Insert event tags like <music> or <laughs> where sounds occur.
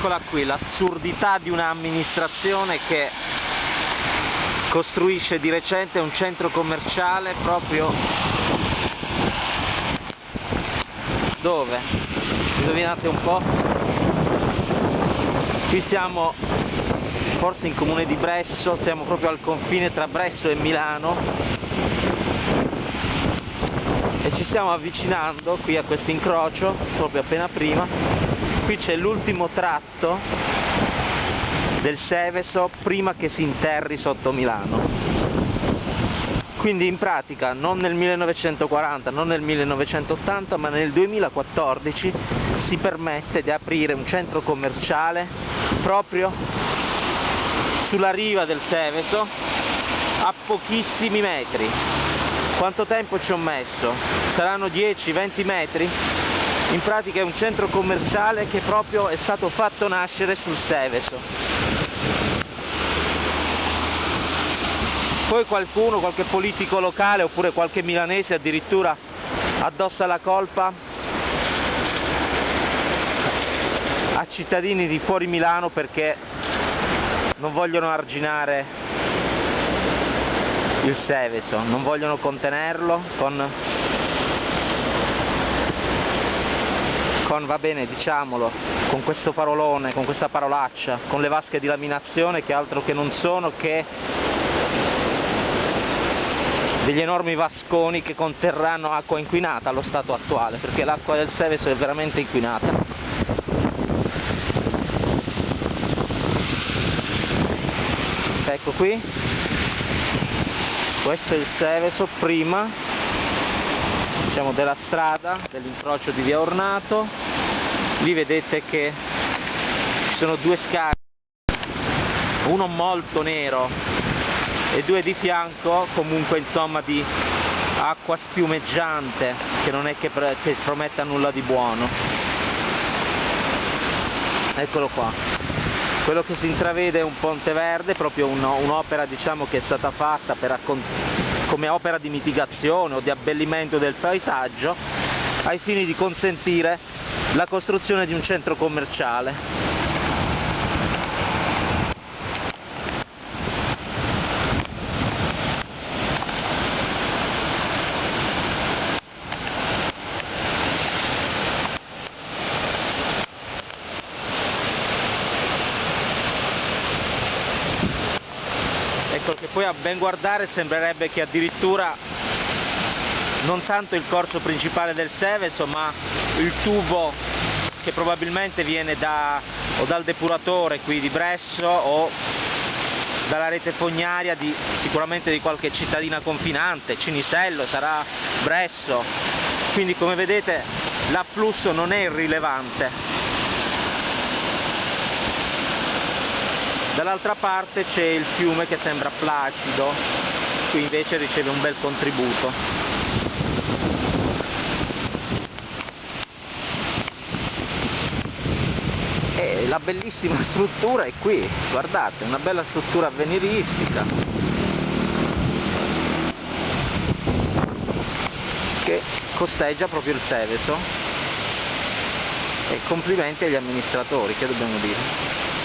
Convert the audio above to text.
Eccola qui, l'assurdità di un'amministrazione che costruisce di recente un centro commerciale proprio dove? Indovinate un po'? Qui siamo forse in comune di Bresso, siamo proprio al confine tra Bresso e Milano e ci stiamo avvicinando qui a questo incrocio, proprio appena prima. Qui c'è l'ultimo tratto del Seveso prima che si interri sotto Milano. Quindi in pratica non nel 1940, non nel 1980, ma nel 2014 si permette di aprire un centro commerciale proprio sulla riva del Seveso a pochissimi metri. Quanto tempo ci ho messo? Saranno 10-20 metri? In pratica è un centro commerciale che proprio è stato fatto nascere sul Seveso. Poi qualcuno, qualche politico locale oppure qualche milanese addirittura addossa la colpa a cittadini di fuori Milano perché non vogliono arginare il Seveso, non vogliono contenerlo con, con, va bene diciamolo, con questo parolone, con questa parolaccia, con le vasche di laminazione che altro che non sono che degli enormi vasconi che conterranno acqua inquinata allo stato attuale, perché l'acqua del Seveso è veramente inquinata. Ecco qui, questo è il Seveso prima. Diciamo, della strada, dell'incrocio di via Ornato, lì vedete che ci sono due scarpe, uno molto nero e due di fianco comunque insomma di acqua spiumeggiante che non è che, che prometta nulla di buono. Eccolo qua. Quello che si intravede è un ponte verde proprio un'opera diciamo che è stata fatta come opera di mitigazione o di abbellimento del paesaggio ai fini di consentire la costruzione di un centro commerciale. Ecco che poi a ben guardare sembrerebbe che addirittura non tanto il corso principale del Seveso ma il tubo che probabilmente viene da, o dal depuratore qui di Bresso o dalla rete fognaria di, sicuramente di qualche cittadina confinante, Cinisello, sarà Bresso, quindi come vedete l'afflusso non è irrilevante. Dall'altra parte c'è il fiume che sembra placido qui invece riceve un bel contributo e la bellissima <laughs> struttura è qui guardate una bella struttura avveniristica. Che costeggia proprio il Seveso. E complimenti agli amministratori che dobbiamo dire